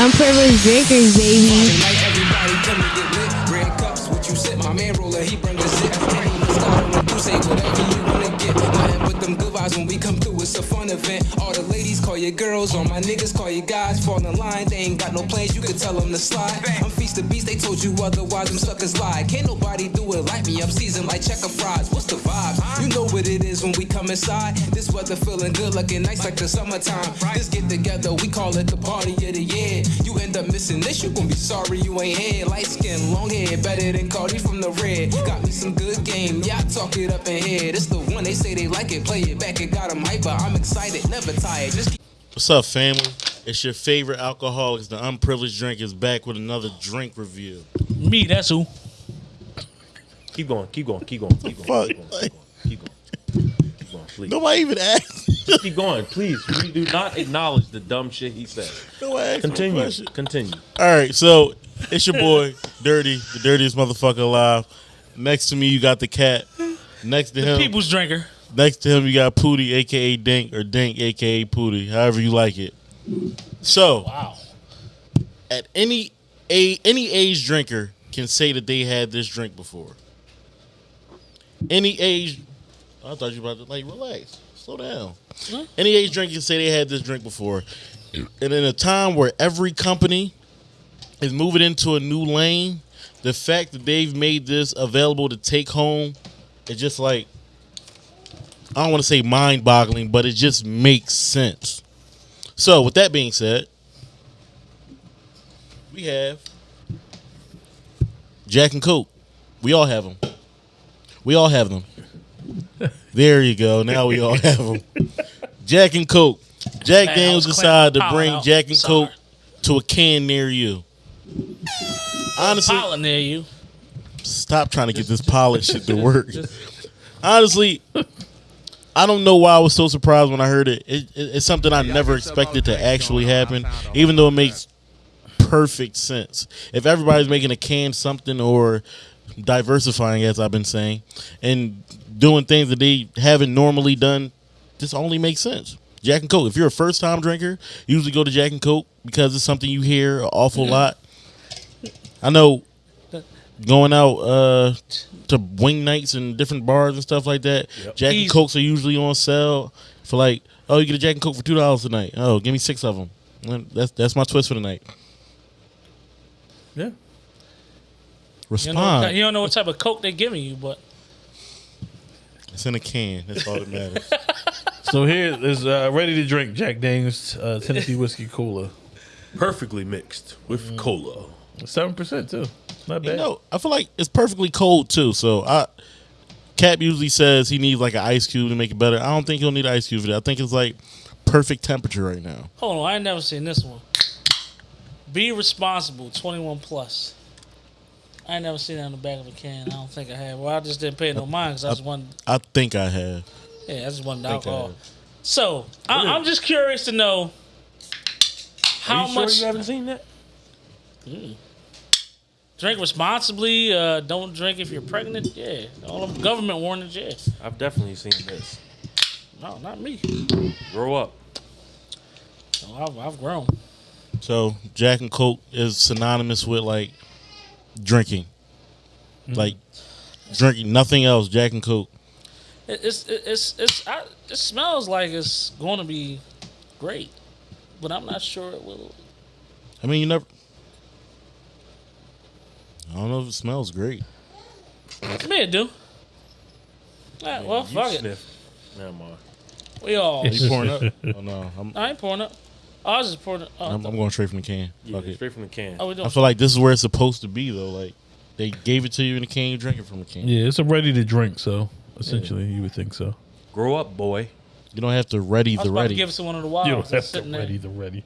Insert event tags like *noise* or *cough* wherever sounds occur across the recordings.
Unprivileged drinkers, baby. Red cups, what you? My man roller, he bring the zip. When you say whatever you. Them good vibes when we come through. It's a fun event. All the ladies call you girls, all my niggas call you guys. Fall in line, they ain't got no plans. You can tell them to slide. I'm feast the beast, they told you otherwise. Them suckers lie. Can't nobody do it like me. I'm seasoned like checker fries. What's the vibes? You know what it is when we come inside. This weather feeling good, looking nice like the summertime. This get together, we call it the party of the year. You end up missing this, you gon' be sorry you ain't here. Light skin, long hair, better than Cardi from the red. Got me some good game, yeah, I talk it up in here. This the one they say they like it, play it back, it got them hyper. I'm excited, never tired. Just What's up, family? It's your favorite alcoholics, the unprivileged drink, is back with another drink review. Me, that's who. Keep going, keep going, keep going, keep going, Fuck. keep going, keep going, keep going, please. Nobody even asked. Just keep going, please. We do not acknowledge the dumb shit he said. Nobody asked Continue, question. continue. All right, so it's your boy, Dirty, the dirtiest motherfucker alive. Next to me, you got the cat. Next to him, People's drinker. Next to him, you got Pooty, aka Dink, or Dink, aka Pooty, however you like it. So, Wow. at any a any age drinker can say that they had this drink before. Any age, I thought you were about to like relax, slow down. Any age drinker can say they had this drink before, and in a time where every company is moving into a new lane, the fact that they've made this available to take home, it's just like I don't want to say mind-boggling, but it just makes sense. So, with that being said, we have Jack and Coke. We all have them. We all have them. There you go. Now we all have them. Jack and Coke. Jack Man, Daniels decided to bring out. Jack and Sorry. Coke to a can near you. Honestly, Pollen near you. stop trying to get this pilot shit to work. Honestly, *laughs* I don't know why I was so surprised when I heard it. it, it it's something I never expected to actually happen, even though it makes perfect sense. If everybody's making a can something or diversifying, as I've been saying, and doing things that they haven't normally done, this only makes sense. Jack and Coke. If you're a first time drinker, usually go to Jack and Coke because it's something you hear an awful lot. I know going out uh, to wing nights and different bars and stuff like that. Jack and Cokes are usually on sale for like, oh, you get a Jack and Coke for two dollars tonight. Oh, give me six of them. That's that's my twist for the night. Yeah. You, know, Respond. you don't know what type of coke they're giving you, but It's in a can. That's all that matters. *laughs* So here is uh, ready to drink Jack Daniels uh, Tennessee whiskey cola, Perfectly mixed with cola. seven percent too. Not you know, I feel like it's perfectly cold too. So I, Cap usually says he needs like an ice cube to make it better. I don't think he'll need an ice cube for that. I think it's like perfect temperature right now. hold on, I ain't never seen this one. Be responsible, twenty one plus. I ain't never seen that on the back of a can. I don't think I have. Well, I just didn't pay no mind because I just wanted. I think I have. Yeah, I just wanted I alcohol. have. So I, I'm just curious to know how Are you sure much you haven't seen that? Drink responsibly. Uh, don't drink if you're pregnant. Yeah, all them government warnings. Yeah, I've definitely seen this. no, not me. Grow up. No, I've, I've grown. So Jack and Coke is synonymous with like drinking, like drinking nothing else. Jack and Coke. It, it's it's it's I, it smells like it's going to be great, but I'm not sure it will. I mean, you never. I don't know if it smells great. To me, it do. Alright, well, you fuck it. sniff. Never mind. We all. Are You pouring up? *laughs* Oh no, I'm, I ain't pouring up. I was just pouring. Up. Oh, I'm, I'm going straight from the can. Yeah, Fuck it. straight from the can. oh, we doing. I feel like this is where it's supposed to be though. Like they gave it to you in a can, you drink it from a can. Yeah, it's a ready to drink. So essentially, you would think so. Grow up, boy. You don't have to ready I was the about to ready. give it to one of the You wilds. don't that's have to sitting there. ready the ready.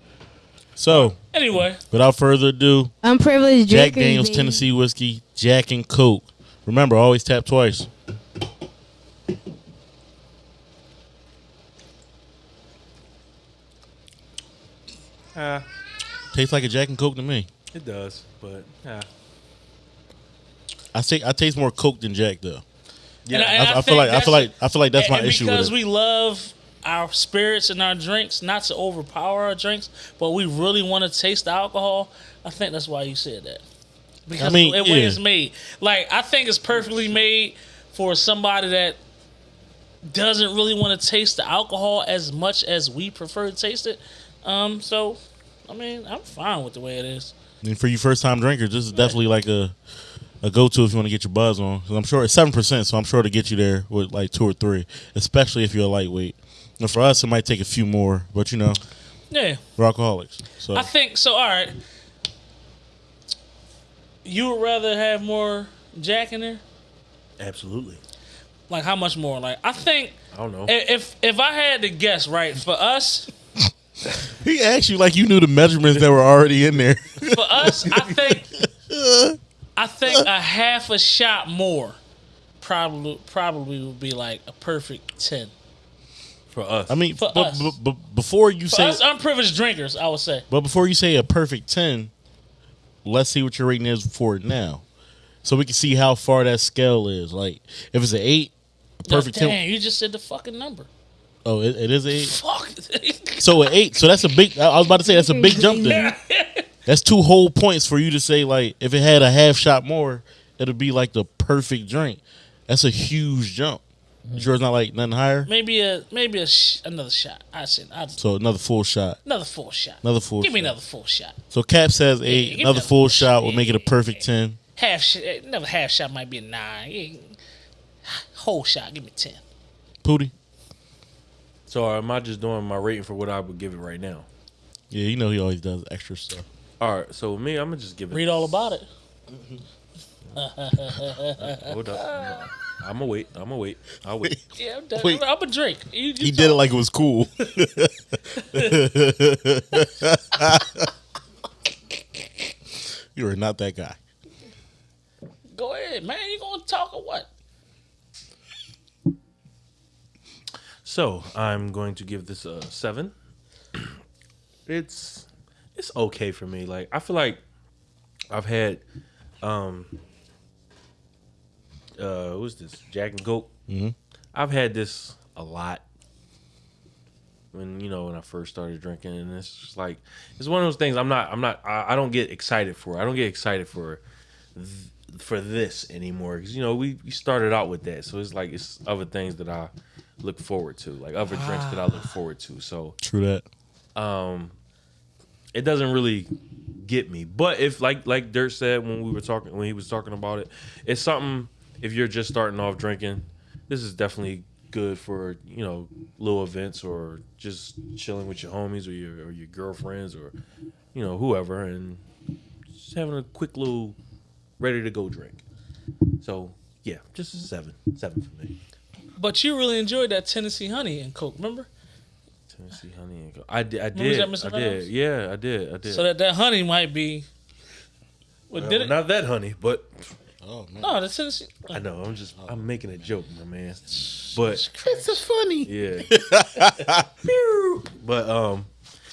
So Anyway, without further ado, Unprivileged Jack drinkers, Daniels baby. Tennessee whiskey, Jack and Coke. Remember, always tap twice. Ah, Tastes like a Jack and Coke to me. it does, but ah. I say I taste more Coke than Jack though. Yeah, And I, and I feel like I that's- feel like I feel like that's my issue because with it. we love our spirits and our drinks, not to overpower our drinks, but we really want to taste the alcohol. I think that's why you said that. Because I mean, the way yeah. it's made, like I think it's perfectly made for somebody that doesn't really want to taste the alcohol as much as we prefer to taste it. Um, so, I mean, I'm fine with the way it is. And for you first time drinkers, this is definitely like a a go to if you want to get your buzz on. 'Cause I'm sure it's seven percent, so I'm sure to get you there with like two or three, especially if you're a lightweight. And for us, it might take a few more, but you know, Yeah, we're alcoholics. So I think so. All right, you would rather have more Jack in there? Absolutely. Like how much more? Like I think I don't know. if if I had to guess, right, for us, *laughs* he asked you like you knew the measurements that were already in there. *laughs* for us, I think *laughs* I think a half a shot more probably probably would be like a perfect ten. For us. I mean, For but, us. but, but before you For say, us unprivileged drinkers, I would say. but before you say a perfect ten, let's see what your rating is for it now, so we can see how far that scale is. Like, if it's an eight, a perfect Damn, ten. you just said the fucking number. Oh, it, it is an eight. Fuck. So an eight. So that's a big. I I was about to say that's a big jump there. *laughs* That's two whole points for you to say like if it had a half shot more, it'd be like the perfect drink. That's a huge jump. Yours not like nothing higher. maybe a maybe a sh- another shot. I said I'd, So another full shot. another full shot. Another full. Give me another full shot. So Cap says eight. give another another full full shot shot. will make it a perfect ten. Half shot. Eh, another half shot might be a nine. Yeah. Whole shot. Give me ten. Pooty. so uh, am I just doing my rating for what I would give it right now? Yeah, you know he always does extra stuff. All right. So with me, I'm gonna just give it. Read all about it. *laughs* Hold up. *laughs* I'm gonna wait. I'm gonna wait. I'll wait. *laughs* Yeah, I'm done. Wait. I'm a drink. You, you He did it like it was cool. *laughs* you are not that guy. Go ahead, man. You gonna talk or what? So I'm going to give this a seven. *clears throat* It's it's okay for me. Like I feel like I've had um uh what's this Jack and Coke. Mm-hmm. I've had this a lot when you know when I first started drinking, and it's just like it's one of those things. I'm not I'm not I, I don't get excited for. I don't get excited for th- for this anymore because you know we, we started out with that, so it's like it's other things that I look forward to, like other drinks that I look forward to. So True that. Um, it doesn't really get me. But if like like Dirt said when we were talking when he was talking about it, it's something if you're just starting off drinking, this is definitely good for, you know, little events or just chilling with your homies or your or your girlfriends or you know, whoever and just having a quick little ready to go drink. So yeah, just a seven. Seven for me. But you really enjoyed that Tennessee honey and Coke, remember? Tennessee honey and Coke. I did I did. I did. Yeah, I did. I did. So that that honey might be. What did Well, it? Not that honey, but Oh man. no, the Tennessee. I know. I'm just. I'm making a joke, my man. But It's a funny. yeah. *laughs* *laughs* but um,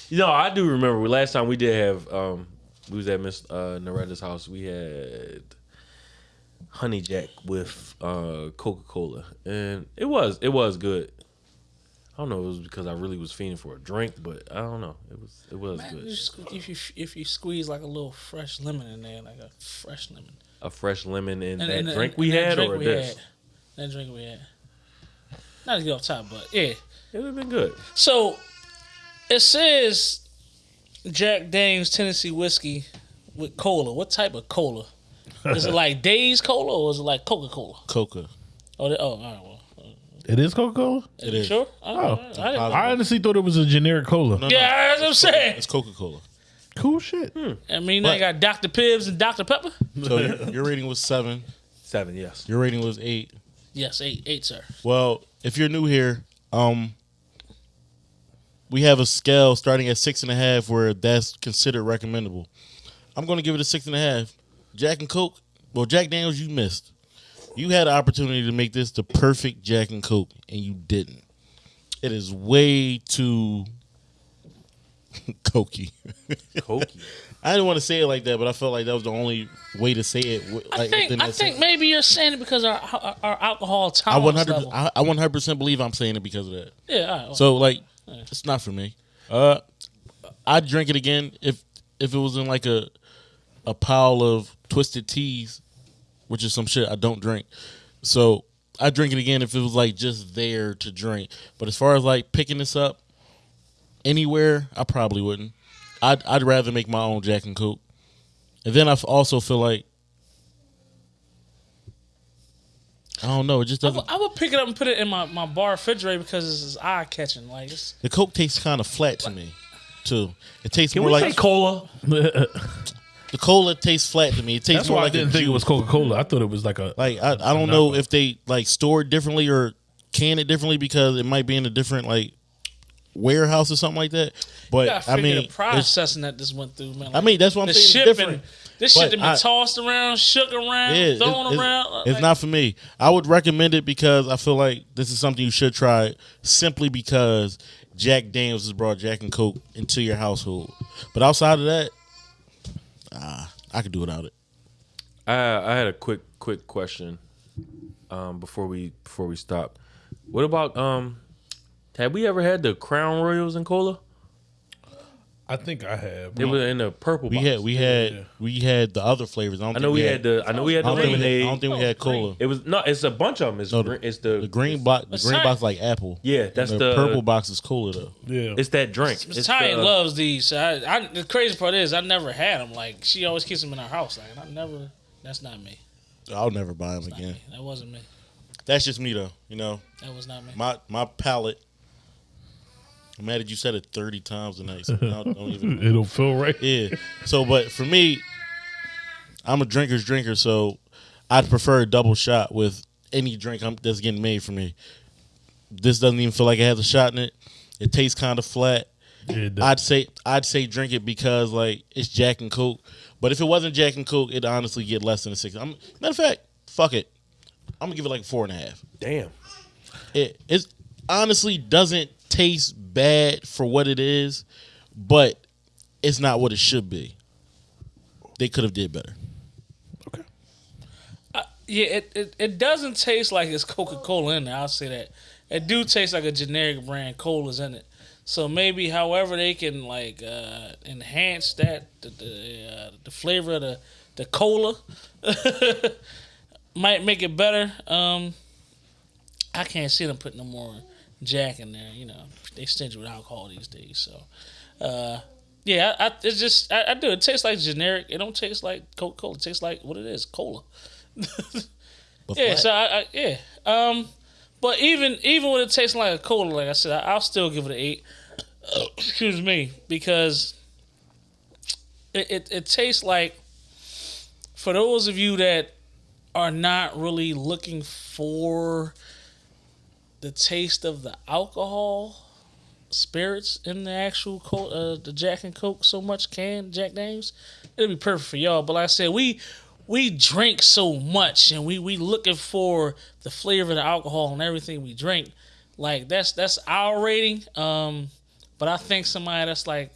you know, I do remember last time we did have um, we was at Miss uh, Noretta's house. We had honey jack with uh Coca Cola, and it was it was good. I don't know. It was because I really was fiending for a drink, but I don't know. It was it was Man, good. you if you if you squeeze like a little fresh lemon in there, like a fresh lemon. A fresh lemon in And- that and- drink and- we and had, drink or we this. had. That drink we had. Not to get off top, but yeah. It would have been good. So it says Jack Daniels Tennessee whiskey with cola. What type of cola? Is it *laughs* like Days Cola or is it like Coca Cola? Coca. Oh, they- oh, all right. Well, uh, It is Coca Cola. It is. sure. Oh, I didn't- I honestly thought it was a generic cola. No, no, yeah, that's what I'm saying. It's Coca Cola. Cool shit. I mean, they got Dr. Pibbs and Dr. Pepper. So your, your rating was seven. Seven, yes. Your rating was eight. Yes, eight, eight, sir. Well, if you're new here, um, we have a scale starting at six and a half where that's considered recommendable. I'm going to give it a six and a half. Jack and Coke. Well, Jack Daniels, you missed. You had an opportunity to make this the perfect Jack and Coke, and you didn't. It is way too *laughs* cokey. Cokey. *laughs* I didn't want to say it like that, but I felt like that was the only way to say it. wi- I think I think maybe you're saying it because our our, our alcohol I tolerance one hundred. level. I one hundred percent believe I'm saying it because of that. yeah. All right, well, So like, it's not for me. Uh, I'd drink it again if if it was in like a a pile of twisted teas, which is some shit I don't drink. So I'd drink it again if it was like just there to drink. But as far as like picking this up anywhere, I probably wouldn't. I'd I'd rather make my own Jack and Coke. And then I f- also feel like I don't know. It just I doesn't. would, I would pick it up and put it in my, my bar refrigerator because it's eye catching. Like it's, The Coke tastes kind of flat to me, too. It tastes Can more we like say cola? *laughs* the cola tastes flat to me. It tastes That's more why like I didn't a think it was Coca Cola. I thought it was like a. Like I, I don't know if they like store it differently or can it differently because it might be in a different like warehouse or something like that. But I mean, the processing that this went through, man. I mean that's what I'm the saying. It's shipping, different. this But shit that been I- tossed around, shook around, Yeah, thrown it's, around. It's, like- it's not for me. I would recommend it because I feel like this is something you should try simply because Jack Daniels has brought Jack and Coke into your household. But outside of that, ah, I could do without it. I I had a quick quick question um, before we before we stop. What about um? Have we ever had the Crown Royals and cola? I think I have. It was in the purple. We box. had we had we had the other flavors. I, don't I think know we had the. I know we had the don't, think we had, I don't think we had cola. It was no. It's a bunch of them. It's No, green, the- it's the The green box, the green box like apple. Yeah, And that's the, the purple box is cola though. Yeah. It's that drink. Miss It's Ty the- uh, loves these. So I, I, the crazy part is I never had them. Like she always keeps them in our house. Like I never. That's not me. I'll never buy them again. That wasn't me. That's just me though. You know, That was not me. my my palate. I'm mad that you said it 30 times tonight. So I don't, don't even. *laughs* It'll feel right. Yeah. So, but for me, I'm a drinker's drinker, so I'd prefer a double shot with any drink I'm, that's getting made for me. This doesn't even feel like it has a shot in it. It tastes kind of flat. Yeah. I'd say I'd say drink it because like it's Jack and Coke. But if it wasn't Jack and Coke, it'd honestly get less than a six. I'm, matter of fact, fuck it. I'm gonna give it like a four and a half. Damn. It it honestly doesn't taste bad for what it is, but it's not what it should be. They could have did better. okay. Yeah, it, it, it doesn't taste like it's Coca Cola in there. I'll say that. It do taste like a generic brand cola's in it. So maybe, however, they can like uh, enhance that the the, uh, the flavor of the the cola *laughs* might make it better. Um, I can't see them putting no more Jack in there. You know, they stingy with alcohol these days. So, uh, yeah, I, I, it's just I, I do. It tastes like generic. It don't taste like Coca Cola. It tastes like what it is, cola. *laughs* Yeah, so I, I yeah. Um, but even even when it tastes like a cola, like I said, I, I'll still give it an eight. *coughs* Excuse me, because it, it it tastes like for those of you that are not really looking for the taste of the alcohol spirits in the actual co- uh, the Jack and Coke so much can Jack Daniels, it'll be perfect for y'all. But like I said, we we drink so much and we we looking for the flavor of the alcohol and everything we drink. Like that's that's our rating. Um, but I think somebody that's like,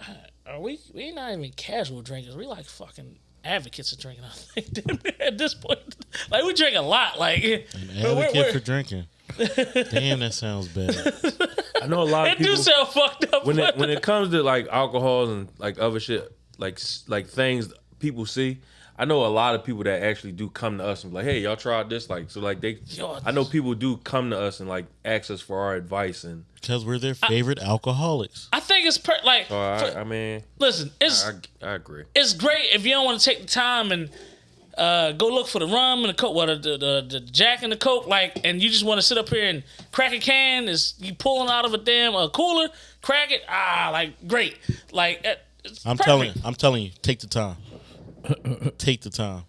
uh, are we we not even casual drinkers? We like fucking advocates of drinking. I think *laughs* at this point, like we drink a lot. Like An but we're- advocate we're- for drinking. *laughs* Damn, that sounds bad. I know a lot of people. it do people. sound fucked up. when it when it comes to like alcohol and like other shit, like s- like things people see. I know a lot of people that actually do come to us and be like, "Hey, y'all tried this?" Like, so like they. Yo, I know people do come to us and like ask us for our advice, and Because we're their favorite alcoholics. I think it's per- like so I, for- I mean, listen, it's I, I agree. it's great if you don't want to take the time and uh, go look for the rum and the coke, well, the, the, the, the Jack and the coke, like, and you just want to sit up here and crack a can. Is you pulling out of a damn uh, cooler, crack it? Ah, like great, like uh, it's I'm perfect. telling you, I'm telling you, take the time. take the time.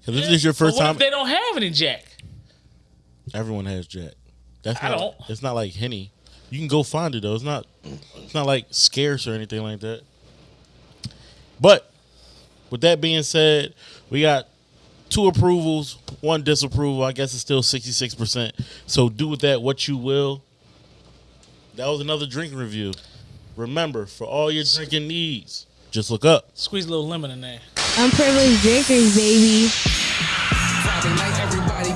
Because if this is your first what time, if they don't have any Jack? everyone has Jack. That's I don't. It's not like Henny. You can go find it though. It's not. It's not like scarce or anything like that. But with that being said, we got two approvals, one disapproval. I guess it's still sixty six percent. So do with that what you will. That was another drinking review. Remember, for all your drinking needs, just look up. Squeeze a little lemon in there. Unprivileged drinkers, baby.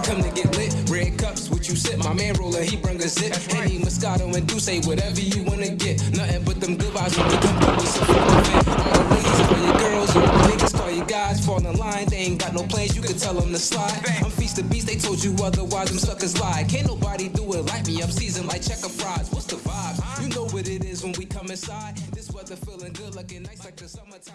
Friday night, everybody come to get lit. Red cups, what you sip? My man roller, he bring a zip. Henny, Moscato, and Douce, whatever you wanna get. Nothing but them good vibes when we come through some fun event. All the ladies call your girls, all the niggas call your guys. Fall in line, they ain't got no plans, you can tell them to slide. I'm feast the beast, they told you otherwise, them suckers lie. Can't nobody do it like me, I'm seasoned like checker fries. What's the vibe? You know what it is when we come inside. This weather feeling good, looking nice like the summertime.